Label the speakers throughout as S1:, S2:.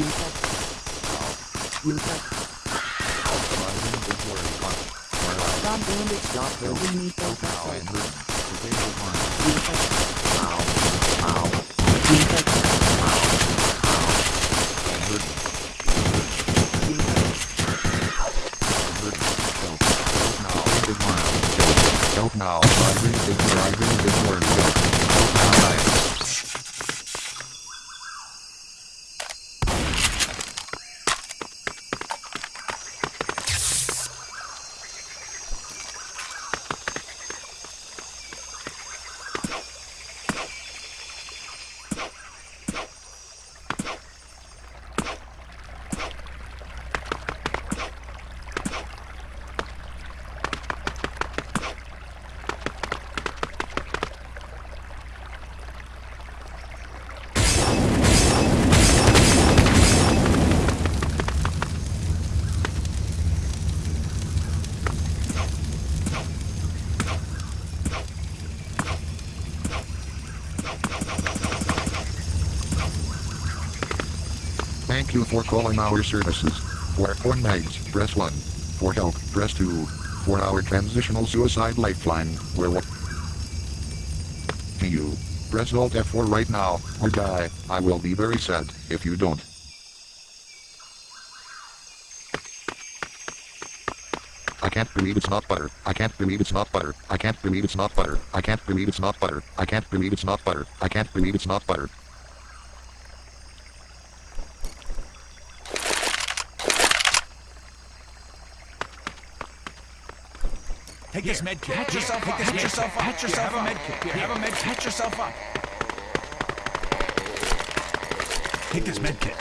S1: Stop bandage. Stop building me
S2: Ow,
S1: focus.
S2: Thank you for calling our services. For phone names, press 1. For help, press 2. For our transitional suicide lifeline, where what? To you. Press Alt F4 right now, or die. I will be very sad if you don't. I can't believe it's not butter. I can't believe it's not butter. I can't believe it's not butter. I can't believe it's not butter. I can't believe it's not butter. I can't believe it's not butter.
S3: Take this med kit. Patch yourself up. Patch yourself up. Patch yourself up. Med kit. Have a med. Patch yourself up. Take this med kit.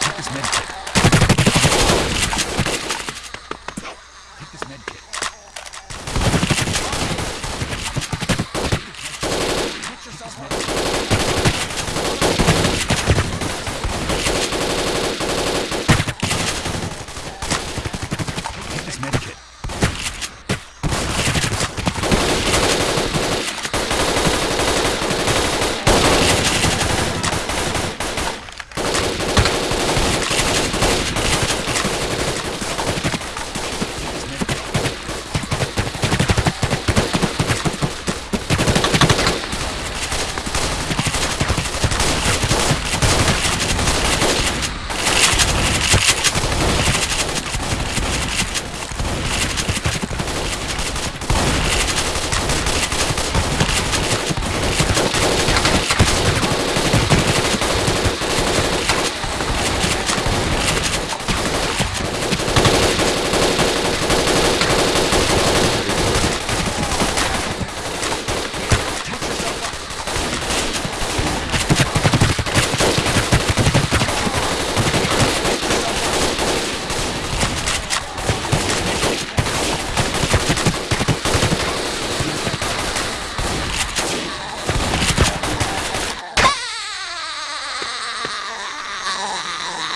S3: Take this med kit.